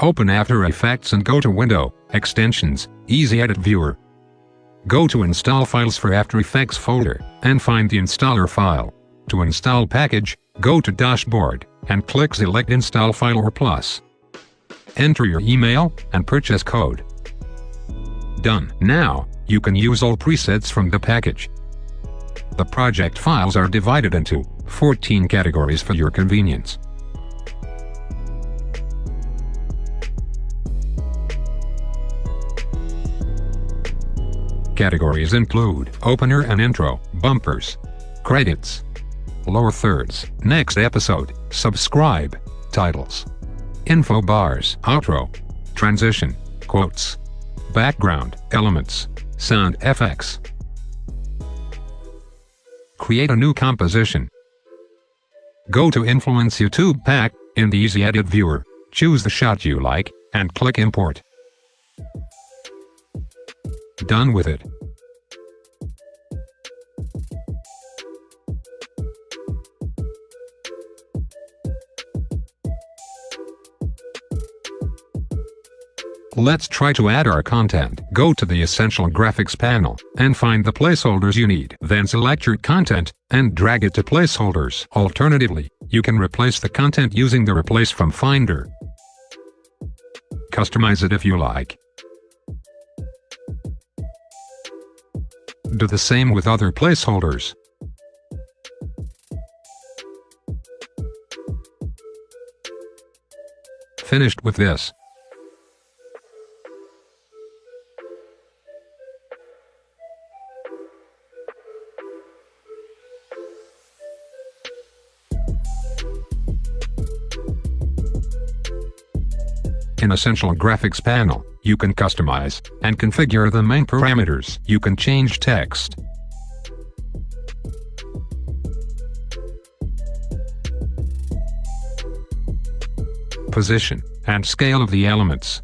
Open After Effects and go to Window, Extensions, Easy Edit Viewer. Go to Install Files for After Effects folder, and find the installer file. To install package, go to Dashboard, and click Select Install File or Plus. Enter your email, and purchase code. Done. Now, you can use all presets from the package. The project files are divided into 14 categories for your convenience. Categories include opener and intro, bumpers, credits, lower thirds, next episode, subscribe, titles, info bars, outro, transition, quotes, background, elements, sound effects. Create a new composition. Go to Influence YouTube Pack in the Easy Edit Viewer, choose the shot you like, and click Import. Done with it. Let's try to add our content. Go to the Essential Graphics panel, and find the placeholders you need. Then select your content, and drag it to placeholders. Alternatively, you can replace the content using the Replace from Finder. Customize it if you like. Do the same with other placeholders. Finished with this. In Essential Graphics panel, you can customize and configure the main parameters. You can change text, position, and scale of the elements.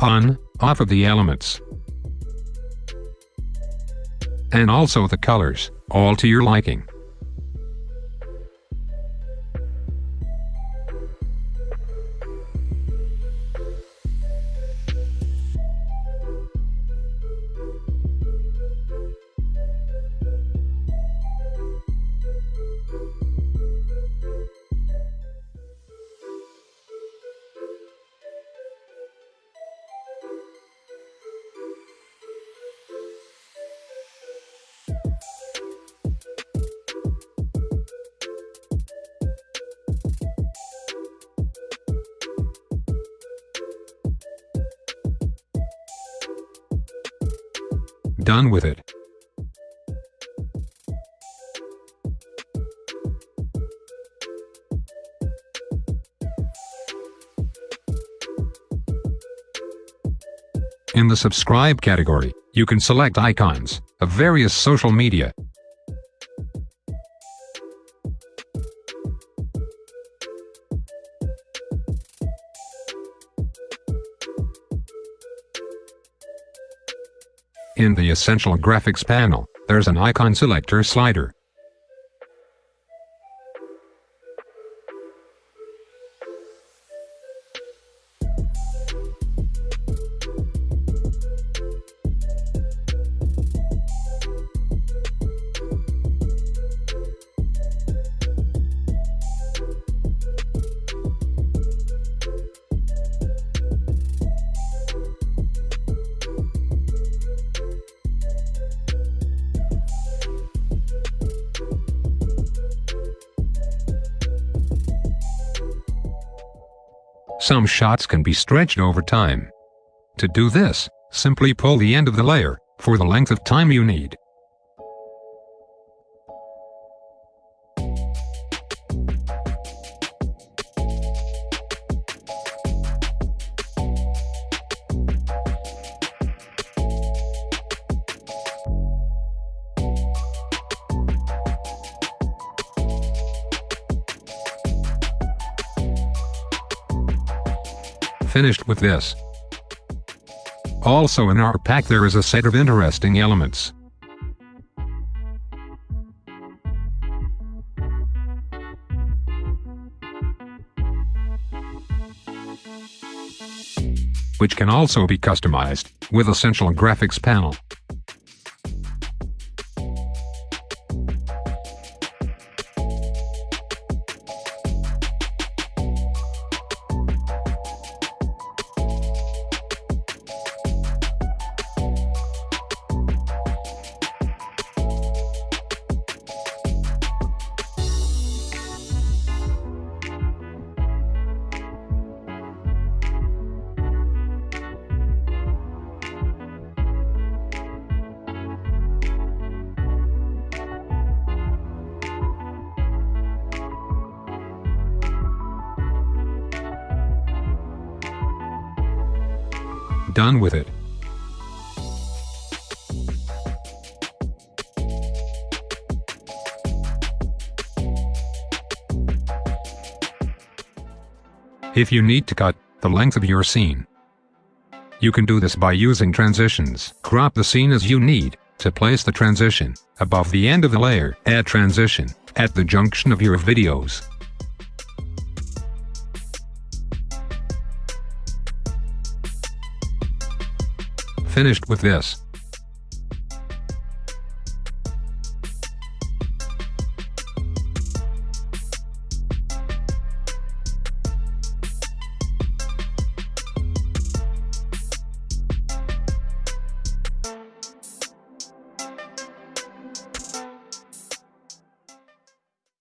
On, off of the elements. And also the colors, all to your liking. Done with it. In the subscribe category, you can select icons of various social media. In the Essential Graphics panel, there's an icon selector slider. Some shots can be stretched over time. To do this, simply pull the end of the layer, for the length of time you need. Finished with this. Also in our pack there is a set of interesting elements. which can also be customized with Essential Graphics panel. Done with it. If you need to cut the length of your scene, you can do this by using transitions. Crop the scene as you need to place the transition above the end of the layer. Add transition at the junction of your videos. Finished with this.